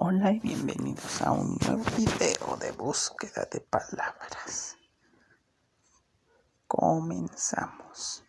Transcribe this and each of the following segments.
Hola y bienvenidos a un nuevo video de búsqueda de palabras. Comenzamos.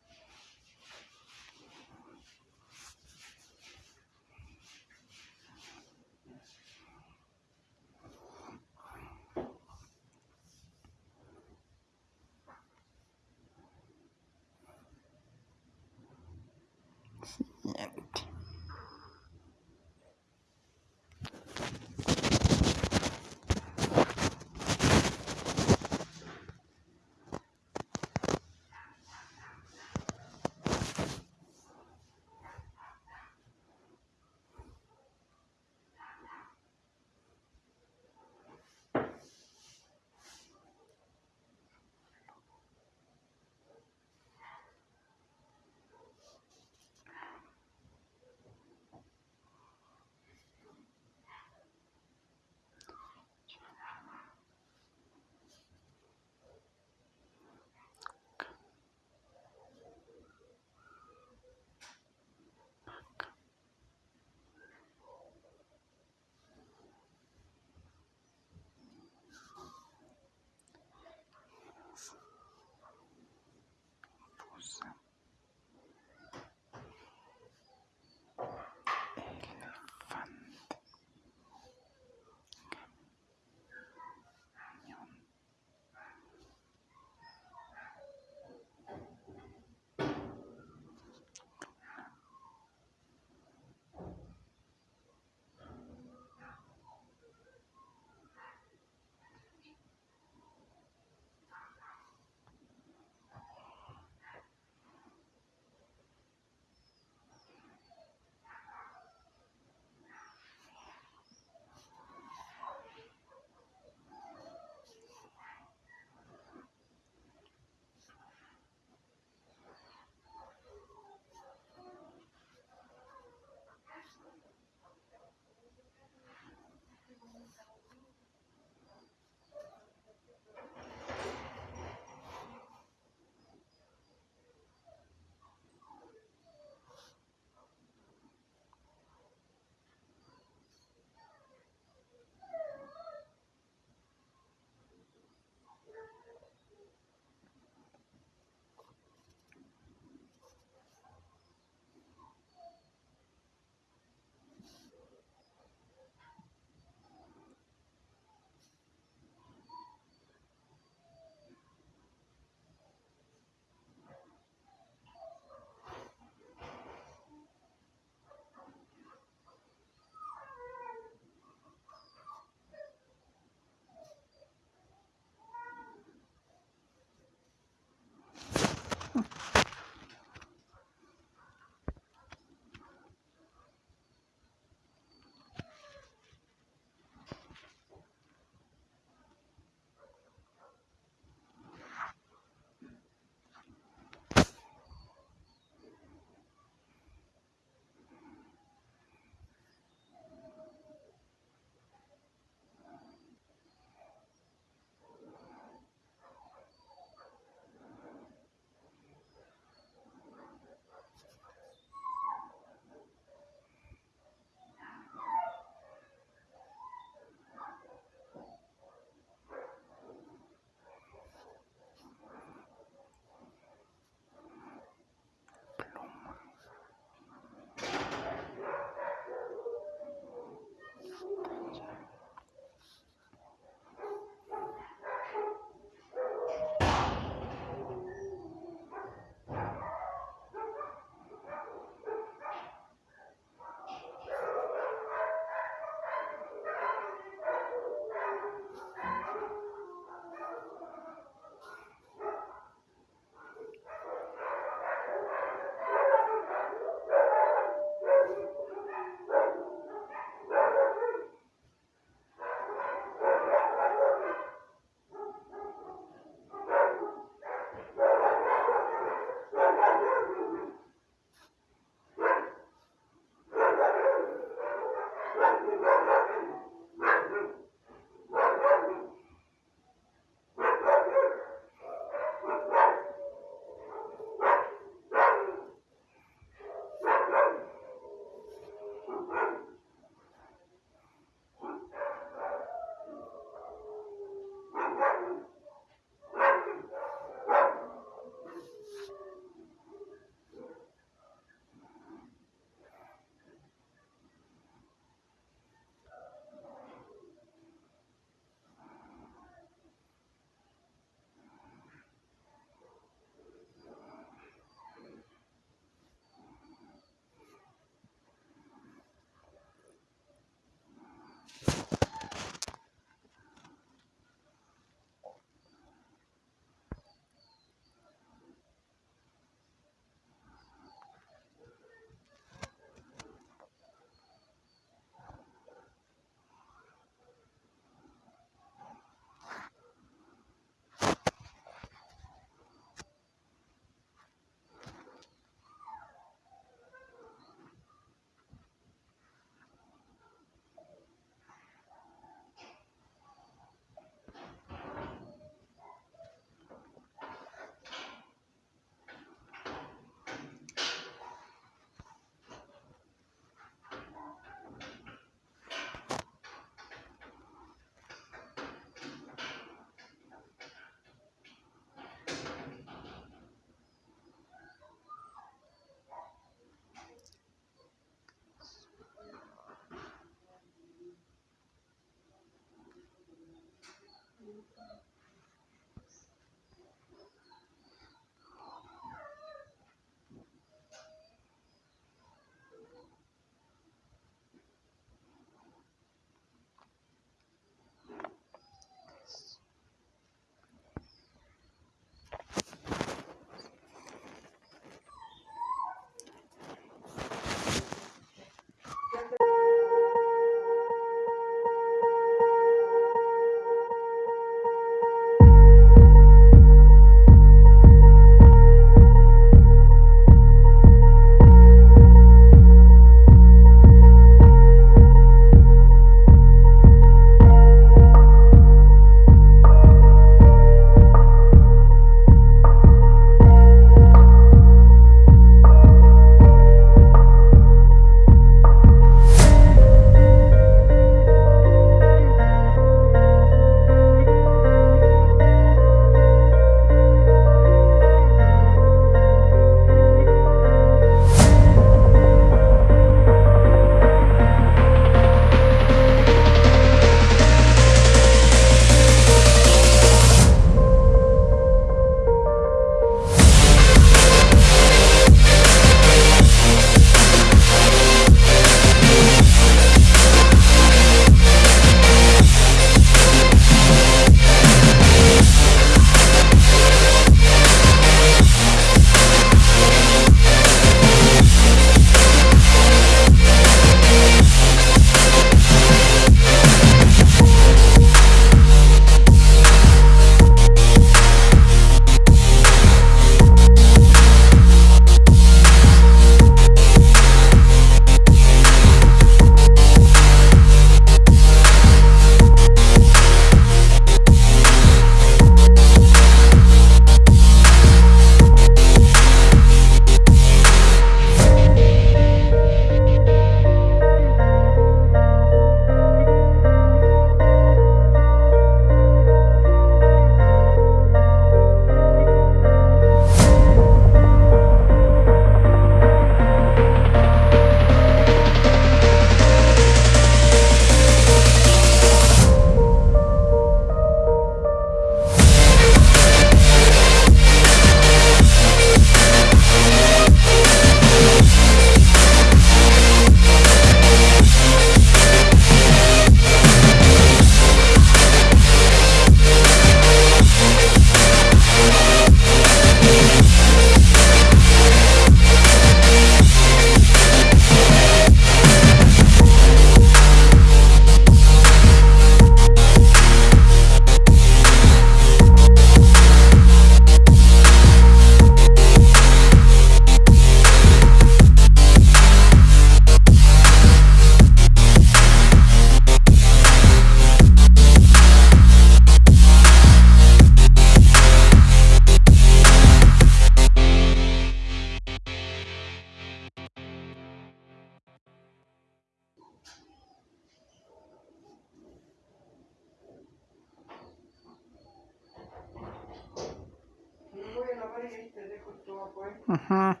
Ajá.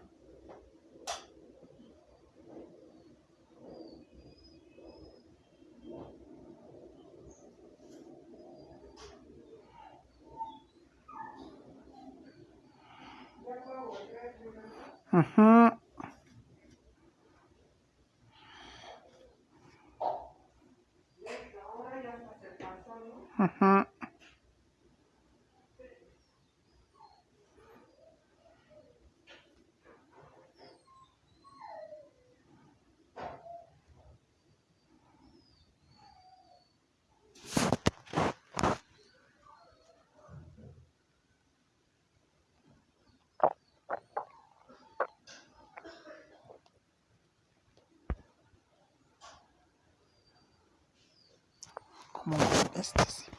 Ajá. Mungu akubariki sana.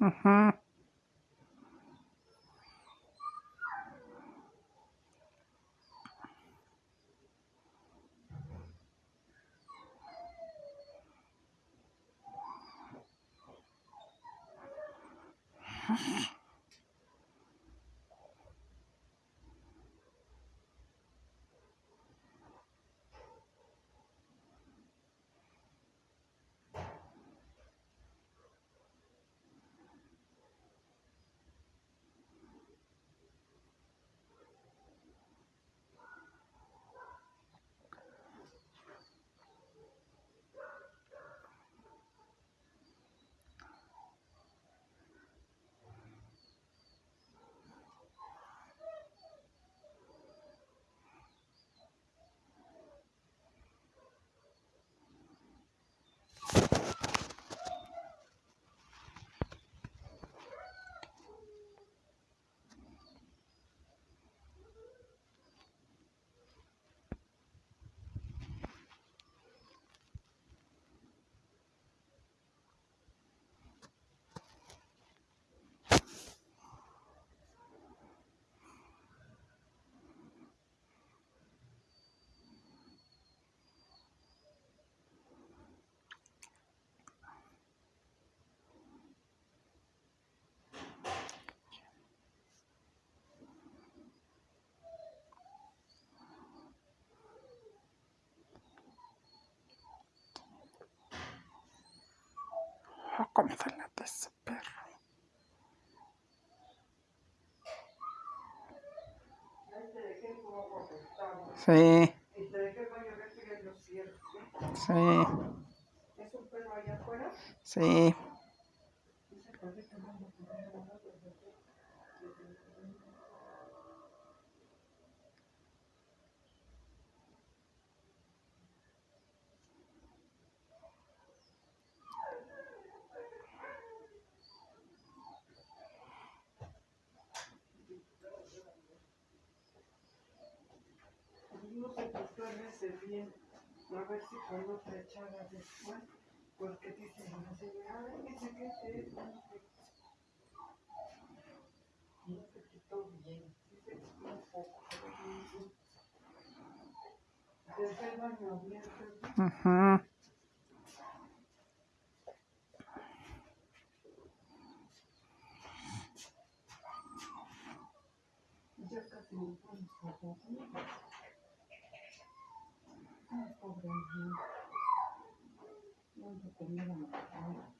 Uh-huh. Cómo se late ese perro. Sí. Sí. ¿Es un perro allá afuera? Sí. Bien. A ver si con otra echada después. Porque dice la señora, dice que es esto. No se quitó bien. Quitó un poco. Desde el baño abierto. Ajá. Ya casi me pones como Ay, pobre niño. No lo tenía la mano. No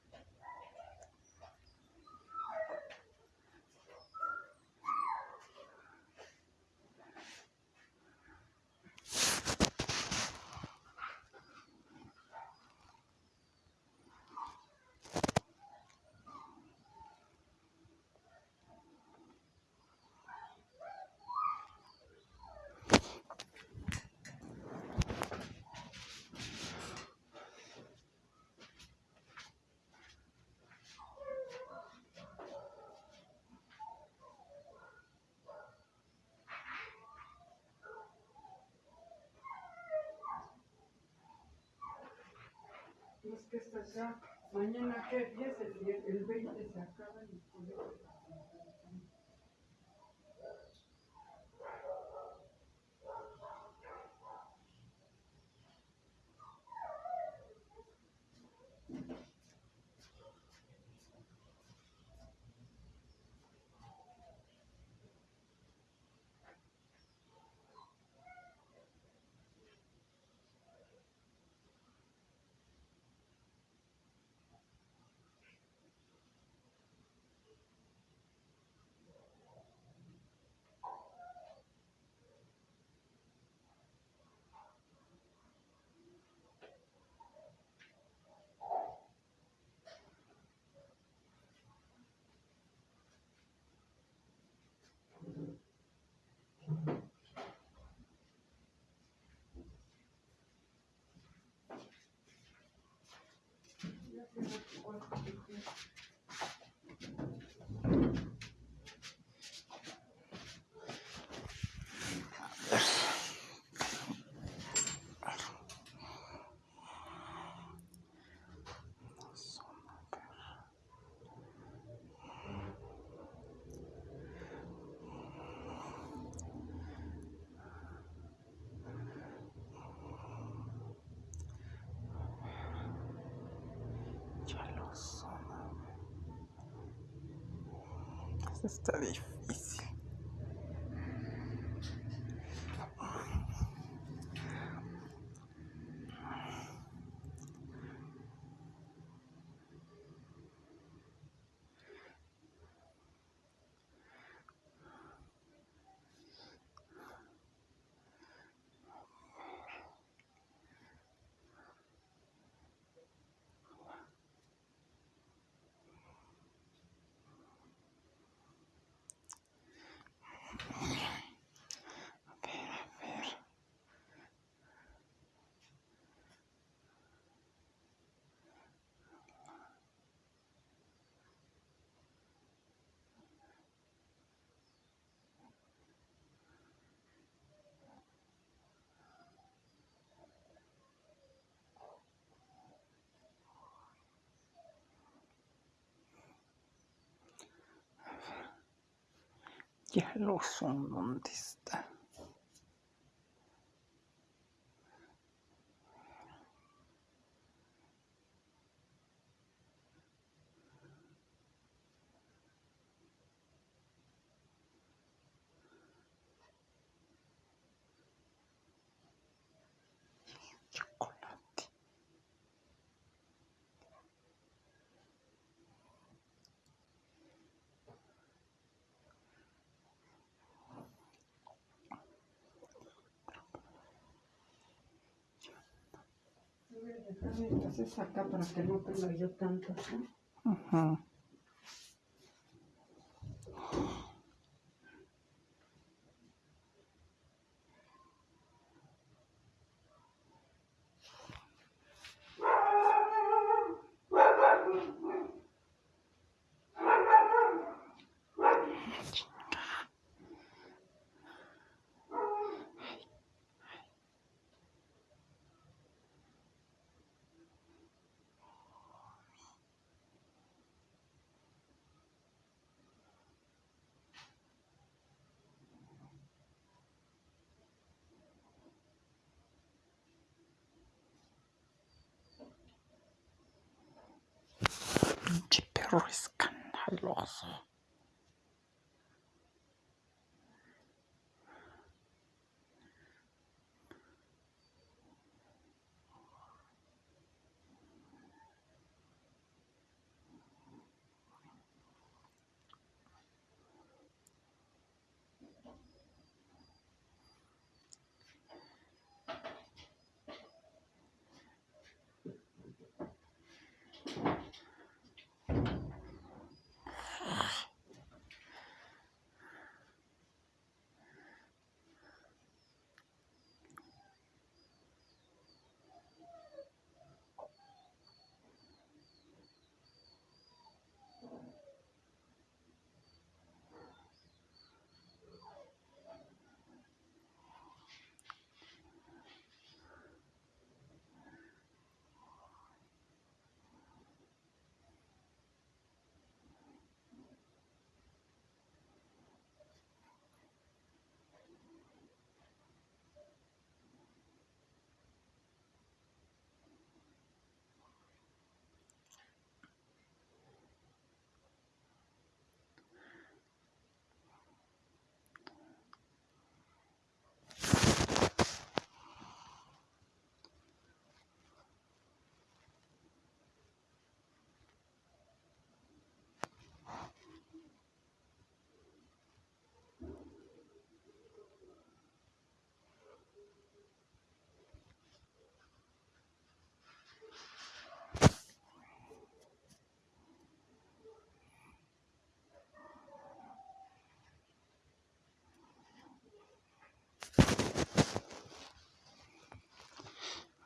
es que estas ya, mañana que 10, el, die- el 20 se acaba y por 这个我播可 Está difícil. Ya lo son, ¿dónde está? Entonces acá para que no tenga yo tanto, ¿no? Ujú. riskant, Herr Lorse.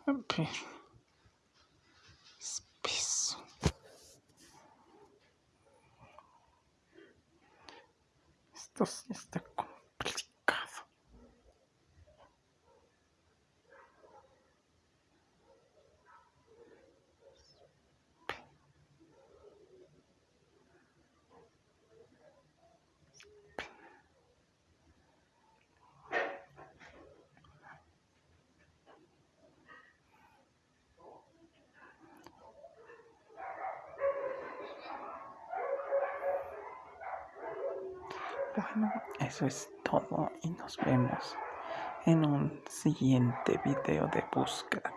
A ver. Espeso. Esto sí es todo y nos vemos en un siguiente video de búsqueda